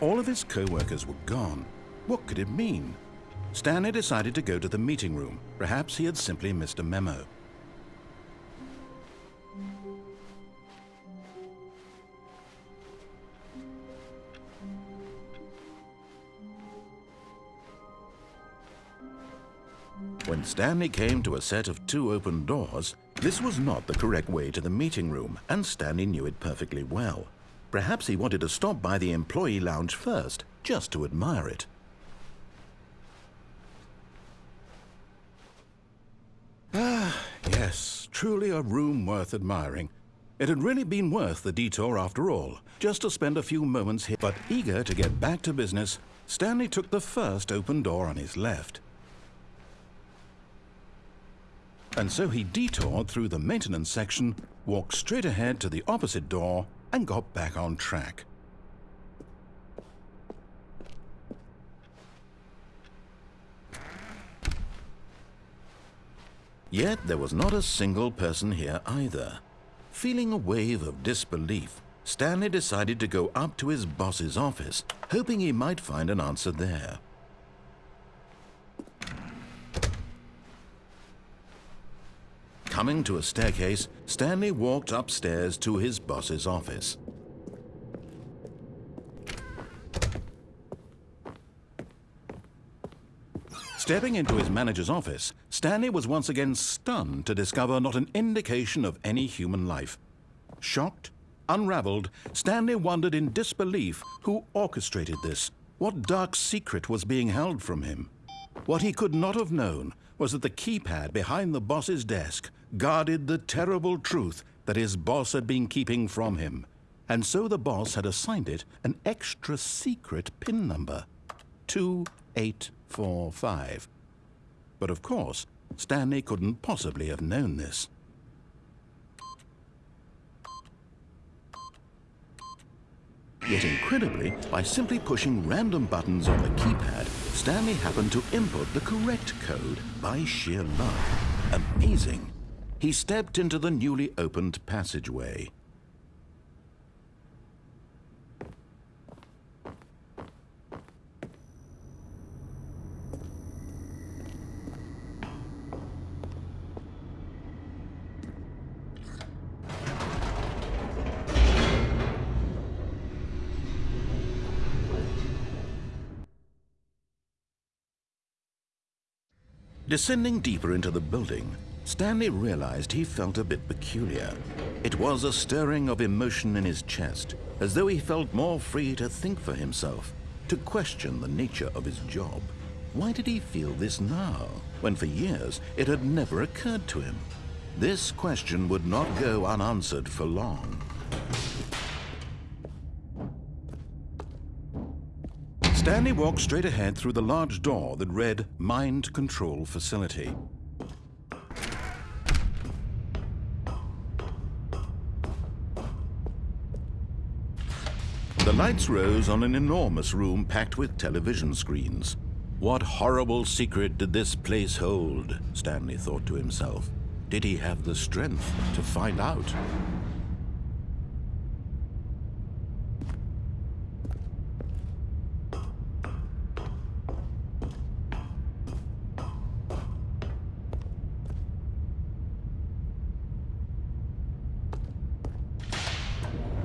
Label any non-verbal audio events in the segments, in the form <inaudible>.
All of his co-workers were gone. What could it mean? Stanley decided to go to the meeting room. Perhaps he had simply missed a memo. When Stanley came to a set of two open doors, this was not the correct way to the meeting room, and Stanley knew it perfectly well. Perhaps he wanted to stop by the employee lounge first, just to admire it. Ah, yes, truly a room worth admiring. It had really been worth the detour after all, just to spend a few moments here. But eager to get back to business, Stanley took the first open door on his left. And so he detoured through the maintenance section, walked straight ahead to the opposite door, and got back on track. Yet there was not a single person here either. Feeling a wave of disbelief, Stanley decided to go up to his boss's office, hoping he might find an answer there. Coming to a staircase, Stanley walked upstairs to his boss's office. Stepping into his manager's office, Stanley was once again stunned to discover not an indication of any human life. Shocked, unraveled, Stanley wondered in disbelief who orchestrated this. What dark secret was being held from him? What he could not have known was that the keypad behind the boss's desk guarded the terrible truth that his boss had been keeping from him. And so the boss had assigned it an extra secret PIN number 2845. But of course, Stanley couldn't possibly have known this. Yet incredibly, by simply pushing random buttons on the keypad, Stanley happened to input the correct code by sheer luck. Amazing. He stepped into the newly opened passageway. Descending deeper into the building, Stanley realized he felt a bit peculiar. It was a stirring of emotion in his chest, as though he felt more free to think for himself, to question the nature of his job. Why did he feel this now, when for years it had never occurred to him? This question would not go unanswered for long. Stanley walked straight ahead through the large door that read Mind Control Facility. The lights rose on an enormous room packed with television screens. What horrible secret did this place hold? Stanley thought to himself. Did he have the strength to find out?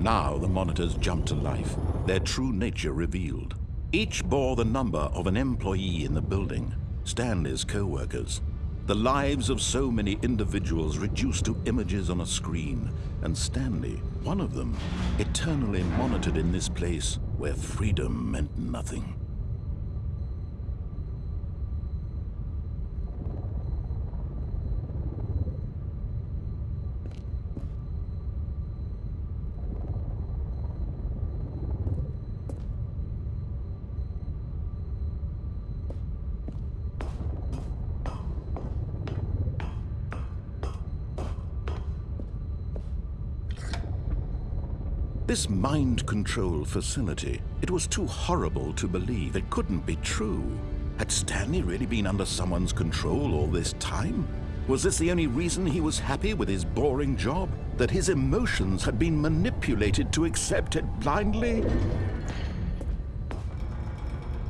Now the monitors jumped to life, their true nature revealed. Each bore the number of an employee in the building, Stanley's co-workers. The lives of so many individuals reduced to images on a screen, and Stanley, one of them, eternally monitored in this place where freedom meant nothing. This mind control facility, it was too horrible to believe. It couldn't be true. Had Stanley really been under someone's control all this time? Was this the only reason he was happy with his boring job? That his emotions had been manipulated to accept it blindly?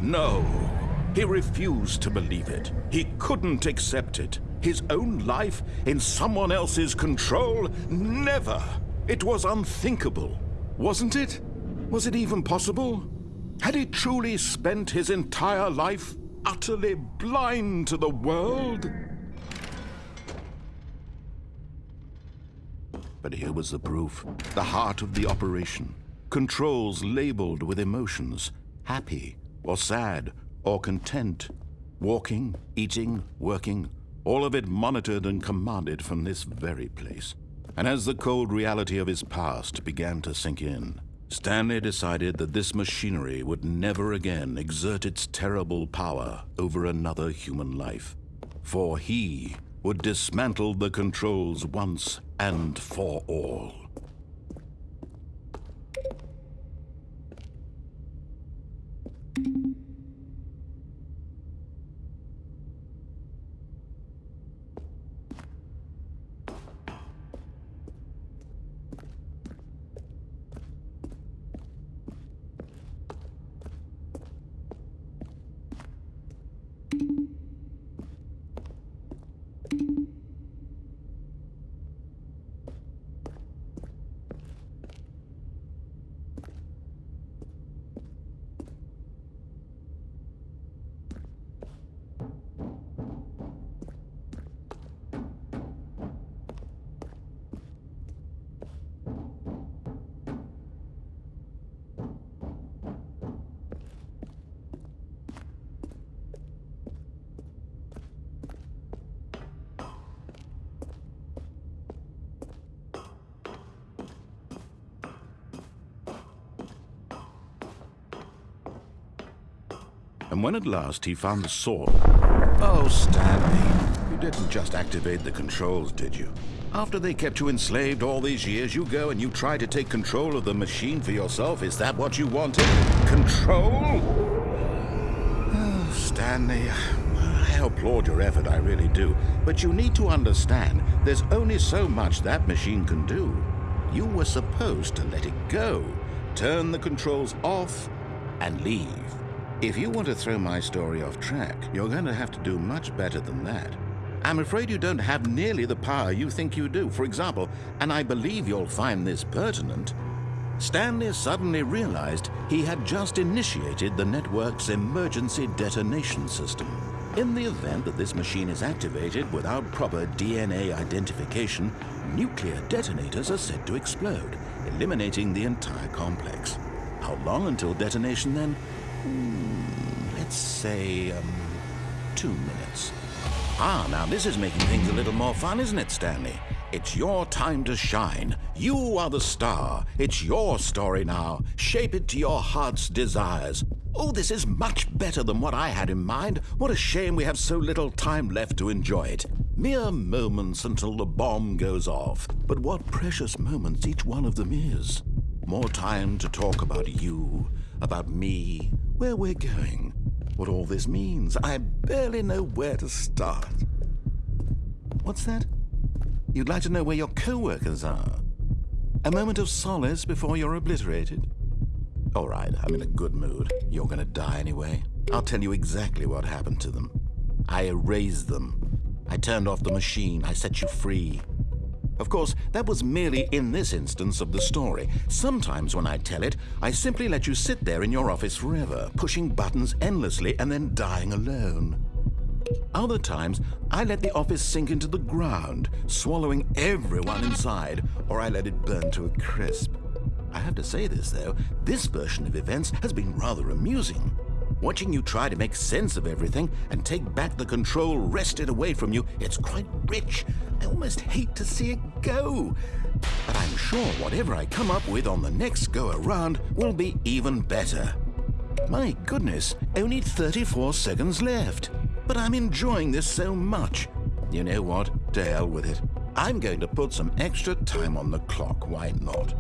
No, he refused to believe it. He couldn't accept it. His own life in someone else's control? Never! It was unthinkable. Wasn't it? Was it even possible? Had he truly spent his entire life utterly blind to the world? But here was the proof. The heart of the operation. Controls labeled with emotions. Happy, or sad, or content. Walking, eating, working. All of it monitored and commanded from this very place. And as the cold reality of his past began to sink in, Stanley decided that this machinery would never again exert its terrible power over another human life. For he would dismantle the controls once and for all. And when at last he found the sword... Oh, Stanley, you didn't just activate the controls, did you? After they kept you enslaved all these years, you go and you try to take control of the machine for yourself. Is that what you wanted? Control? Oh, Stanley, I applaud your effort, I really do. But you need to understand, there's only so much that machine can do. You were supposed to let it go, turn the controls off, and leave. If you want to throw my story off track, you're going to have to do much better than that. I'm afraid you don't have nearly the power you think you do. For example, and I believe you'll find this pertinent, Stanley suddenly realized he had just initiated the network's emergency detonation system. In the event that this machine is activated without proper DNA identification, nuclear detonators are said to explode, eliminating the entire complex. How long until detonation then? Hmm, let's say, um, two minutes. Ah, now this is making things a little more fun, isn't it, Stanley? It's your time to shine. You are the star. It's your story now. Shape it to your heart's desires. Oh, this is much better than what I had in mind. What a shame we have so little time left to enjoy it. Mere moments until the bomb goes off. But what precious moments each one of them is. More time to talk about you, about me, where we're going, what all this means. I barely know where to start. What's that? You'd like to know where your co-workers are? A moment of solace before you're obliterated? All right, I'm in a good mood. You're gonna die anyway. I'll tell you exactly what happened to them. I erased them. I turned off the machine. I set you free. Of course, that was merely in this instance of the story. Sometimes when I tell it, I simply let you sit there in your office forever, pushing buttons endlessly and then dying alone. Other times, I let the office sink into the ground, swallowing everyone inside, or I let it burn to a crisp. I have to say this, though, this version of events has been rather amusing. Watching you try to make sense of everything and take back the control wrested away from you, it's quite rich. I almost hate to see it go. But I'm sure whatever I come up with on the next go around will be even better. My goodness, only 34 seconds left. But I'm enjoying this so much. You know what? To hell with it. I'm going to put some extra time on the clock, why not?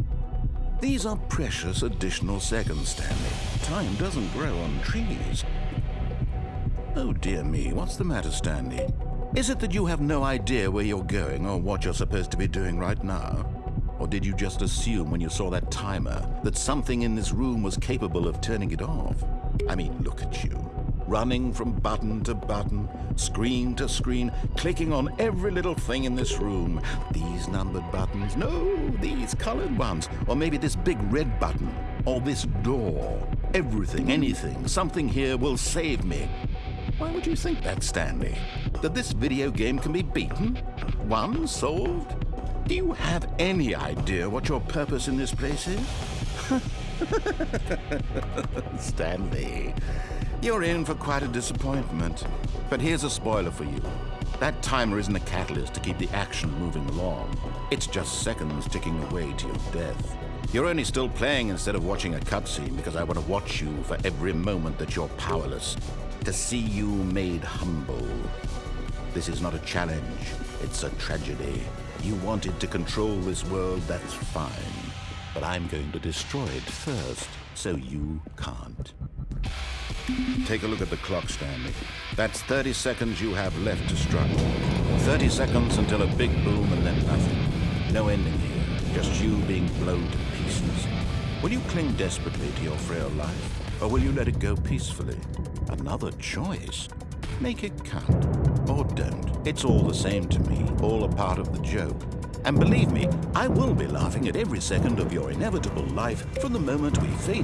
These are precious additional seconds, Stanley. Time doesn't grow on trees. Oh dear me, what's the matter, Stanley? Is it that you have no idea where you're going or what you're supposed to be doing right now? Or did you just assume when you saw that timer that something in this room was capable of turning it off? I mean, look at you. Running from button to button, screen to screen, clicking on every little thing in this room. These numbered buttons, no, these colored ones. Or maybe this big red button, or this door. Everything, anything, something here will save me. Why would you think that, Stanley? That this video game can be beaten? Won? Solved? Do you have any idea what your purpose in this place is? <laughs> Stanley, you're in for quite a disappointment. But here's a spoiler for you. That timer isn't a catalyst to keep the action moving along. It's just seconds ticking away to your death. You're only still playing instead of watching a cutscene because I want to watch you for every moment that you're powerless. To see you made humble. This is not a challenge. It's a tragedy. You wanted to control this world, that's fine. But I'm going to destroy it first, so you can't. Take a look at the clock, Stanley. That's 30 seconds you have left to struggle. 30 seconds until a big boom and then nothing. No ending here, just you being blown to pieces. Will you cling desperately to your frail life, or will you let it go peacefully? Another choice. Make it count. Or don't. It's all the same to me, all a part of the joke. And believe me, I will be laughing at every second of your inevitable life from the moment we fade